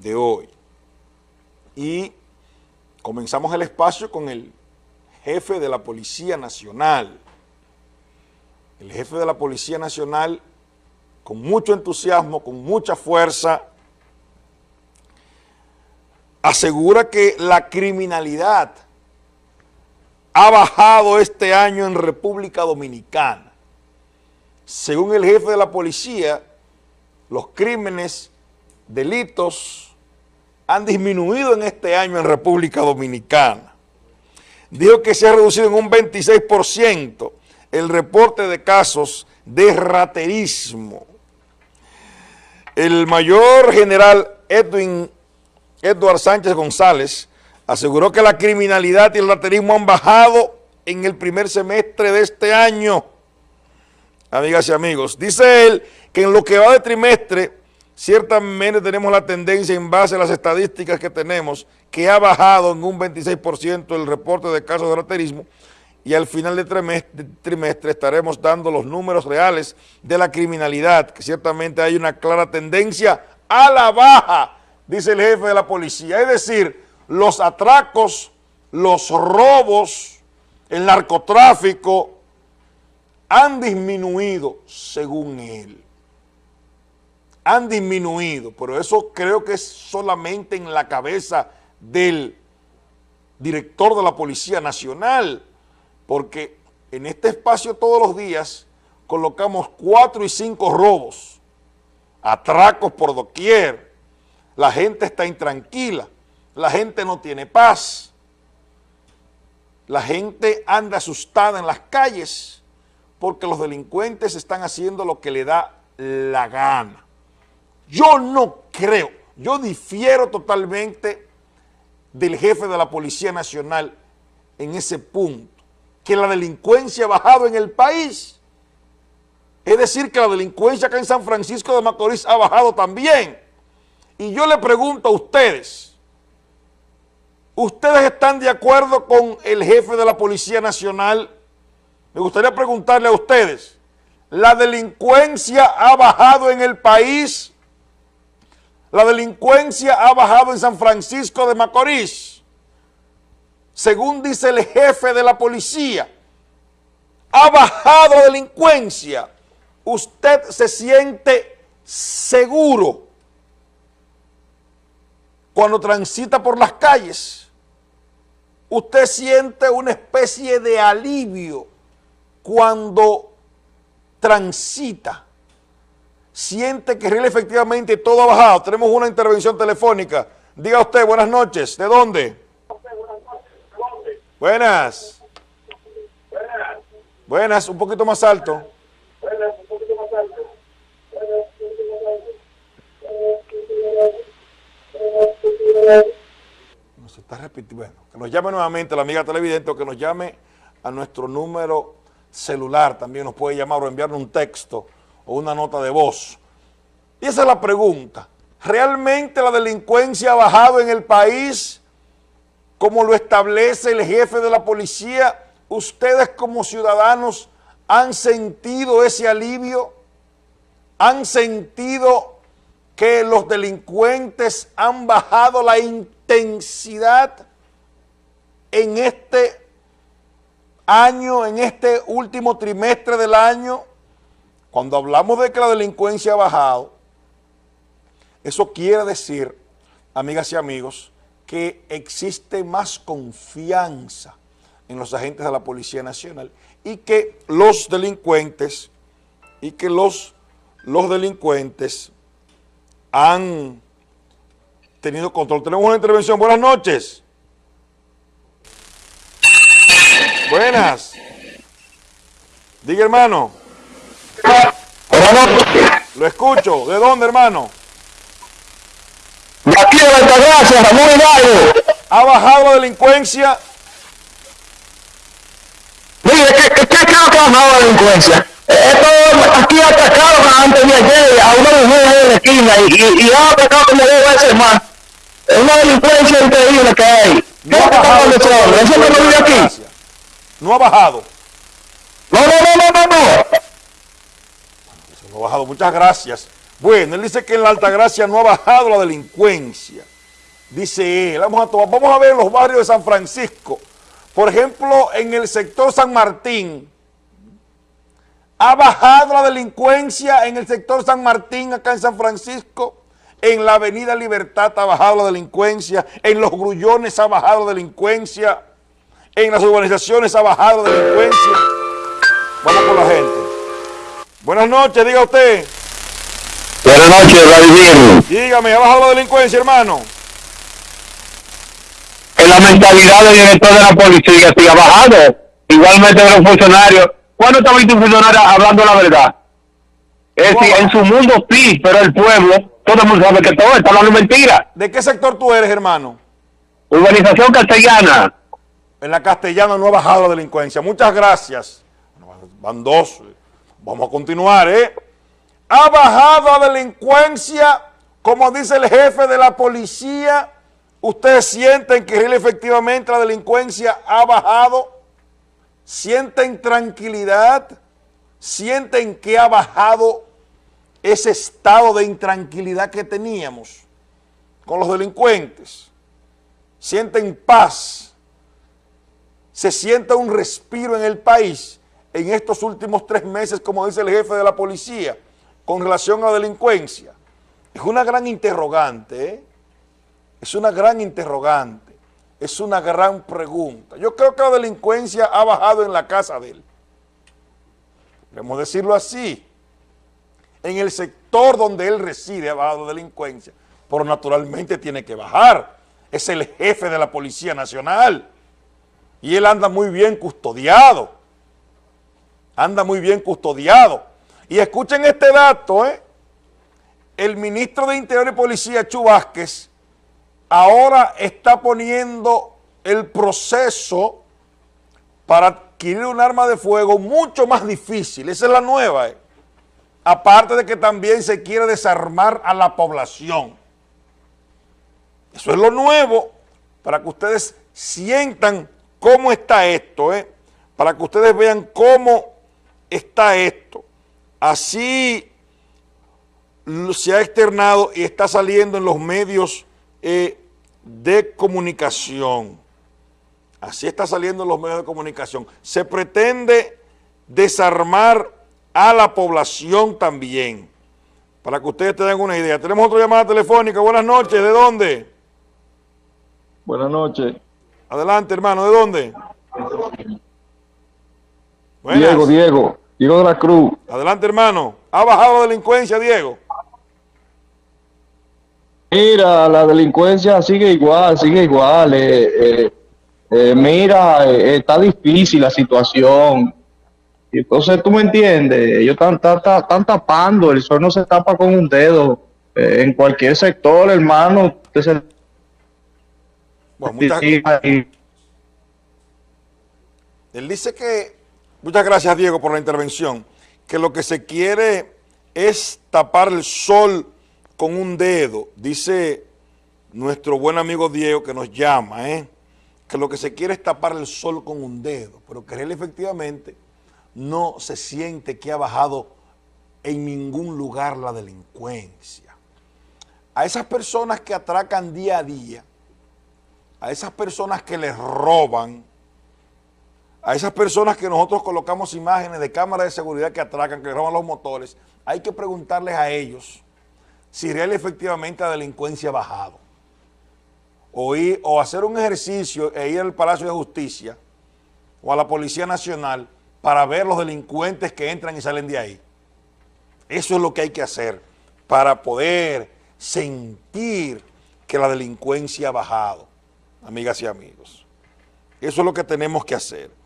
de hoy. Y comenzamos el espacio con el jefe de la Policía Nacional. El jefe de la Policía Nacional, con mucho entusiasmo, con mucha fuerza, asegura que la criminalidad ha bajado este año en República Dominicana. Según el jefe de la policía, los crímenes, delitos, han disminuido en este año en República Dominicana. Dijo que se ha reducido en un 26% el reporte de casos de raterismo. El mayor general Edwin Edward Sánchez González aseguró que la criminalidad y el raterismo han bajado en el primer semestre de este año. Amigas y amigos, dice él que en lo que va de trimestre, ciertamente tenemos la tendencia en base a las estadísticas que tenemos, que ha bajado en un 26% el reporte de casos de raterismo y al final de trimestre, trimestre estaremos dando los números reales de la criminalidad, que ciertamente hay una clara tendencia a la baja, dice el jefe de la policía. Es decir, los atracos, los robos, el narcotráfico han disminuido según él. Han disminuido, pero eso creo que es solamente en la cabeza del director de la Policía Nacional, porque en este espacio todos los días colocamos cuatro y cinco robos, atracos por doquier, la gente está intranquila, la gente no tiene paz. La gente anda asustada en las calles porque los delincuentes están haciendo lo que le da la gana. Yo no creo, yo difiero totalmente del jefe de la Policía Nacional en ese punto, que la delincuencia ha bajado en el país. Es decir, que la delincuencia acá en San Francisco de Macorís ha bajado también. Y yo le pregunto a ustedes, ¿Ustedes están de acuerdo con el jefe de la Policía Nacional? Me gustaría preguntarle a ustedes, ¿la delincuencia ha bajado en el país? ¿La delincuencia ha bajado en San Francisco de Macorís? Según dice el jefe de la policía, ha bajado la delincuencia. ¿Usted se siente seguro cuando transita por las calles? usted siente una especie de alivio cuando transita, siente que real efectivamente todo ha bajado. Tenemos una intervención telefónica. Diga usted, buenas noches. ¿De dónde? Buenas. Buenas, un poquito más alto. Buenas, un poquito más alto. No se está repitiendo. Bueno que nos llame nuevamente la amiga televidente o que nos llame a nuestro número celular, también nos puede llamar o enviarnos un texto o una nota de voz. Y esa es la pregunta. ¿Realmente la delincuencia ha bajado en el país como lo establece el jefe de la policía? ¿Ustedes como ciudadanos han sentido ese alivio? ¿Han sentido que los delincuentes han bajado la intensidad? en este año, en este último trimestre del año, cuando hablamos de que la delincuencia ha bajado, eso quiere decir, amigas y amigos, que existe más confianza en los agentes de la Policía Nacional y que los delincuentes, y que los, los delincuentes han tenido control. Tenemos una intervención. Buenas noches. Buenas. Diga, hermano. Lo escucho. ¿De dónde, hermano? De aquí de Altagracia, Ramón Hidalgo. ¿Ha bajado la delincuencia? Mire, ¿qué, qué, qué creo que ha bajado la delincuencia? Esto aquí atacaron antes de ayer a una mujer en la esquina y, y, y han atacado como dos veces más. Es una delincuencia increíble que hay. No ha bajado. Eso no lo vive aquí. ¿No ha bajado? No, no, no, no, no, ha bajado. Muchas gracias Bueno, él dice que en la Altagracia no ha bajado la delincuencia. Dice él, vamos a, vamos a ver los barrios de San Francisco. Por ejemplo, en el sector San Martín, ha bajado la delincuencia en el sector San Martín, acá en San Francisco. En la avenida Libertad ha bajado la delincuencia. En los grullones ha bajado la delincuencia. En las urbanizaciones ha bajado la delincuencia. Vamos con la gente. Buenas noches, diga usted. Buenas noches, Vladimir. Dígame, ¿ha bajado la delincuencia, hermano? En la mentalidad del director de la policía sí ha bajado. Igualmente de los funcionarios. ¿Cuándo está visto un funcionario hablando la verdad? Es decir, en su mundo sí, pero el pueblo, todo el mundo sabe que todo está hablando mentira. ¿De qué sector tú eres, hermano? Urbanización castellana. En la castellana no ha bajado la delincuencia. Muchas gracias. Van dos. Vamos a continuar, ¿eh? Ha bajado la delincuencia, como dice el jefe de la policía. ¿Ustedes sienten que efectivamente la delincuencia ha bajado? ¿Sienten tranquilidad? ¿Sienten que ha bajado ese estado de intranquilidad que teníamos con los delincuentes? ¿Sienten paz? ¿Se siente un respiro en el país en estos últimos tres meses, como dice el jefe de la policía, con relación a la delincuencia? Es una gran interrogante, ¿eh? Es una gran interrogante es una gran pregunta. Yo creo que la delincuencia ha bajado en la casa de él. Podemos decirlo así. En el sector donde él reside ha bajado la delincuencia, pero naturalmente tiene que bajar. Es el jefe de la Policía Nacional y él anda muy bien custodiado. Anda muy bien custodiado. Y escuchen este dato, ¿eh? El ministro de Interior y Policía, Chu Vázquez, ahora está poniendo el proceso para adquirir un arma de fuego mucho más difícil. Esa es la nueva. Eh. Aparte de que también se quiere desarmar a la población. Eso es lo nuevo para que ustedes sientan cómo está esto, ¿eh? para que ustedes vean cómo está esto. Así se ha externado y está saliendo en los medios eh, de comunicación. Así está saliendo en los medios de comunicación. Se pretende desarmar a la población también. Para que ustedes tengan una idea. Tenemos otra llamada telefónica. Buenas noches. ¿De dónde? Buenas noches. Adelante, hermano. ¿De dónde? Diego, Diego. Diego de la Cruz. Adelante, hermano. ¿Ha bajado la delincuencia, Diego? Mira, la delincuencia sigue igual, sigue igual. Eh, eh, eh, mira, está difícil la situación. Entonces, tú me entiendes, ellos están, tapando, el sol no se tapa con un dedo. en cualquier sector, hermano, Él dice que, muchas gracias Diego por la intervención, que lo que se quiere es tapar el sol con un dedo, dice nuestro buen amigo Diego que nos llama, ¿eh? que lo que se quiere es tapar el sol con un dedo, pero que él efectivamente no se siente que ha bajado en ningún lugar la delincuencia. A esas personas que atracan día a día, a esas personas que les roban, a esas personas que nosotros colocamos imágenes de cámaras de seguridad que atracan, que roban los motores, hay que preguntarles a ellos si real efectivamente la delincuencia ha bajado. O, o hacer un ejercicio e ir al Palacio de Justicia o a la Policía Nacional para ver los delincuentes que entran y salen de ahí. Eso es lo que hay que hacer para poder sentir que la delincuencia ha bajado, amigas y amigos. Eso es lo que tenemos que hacer.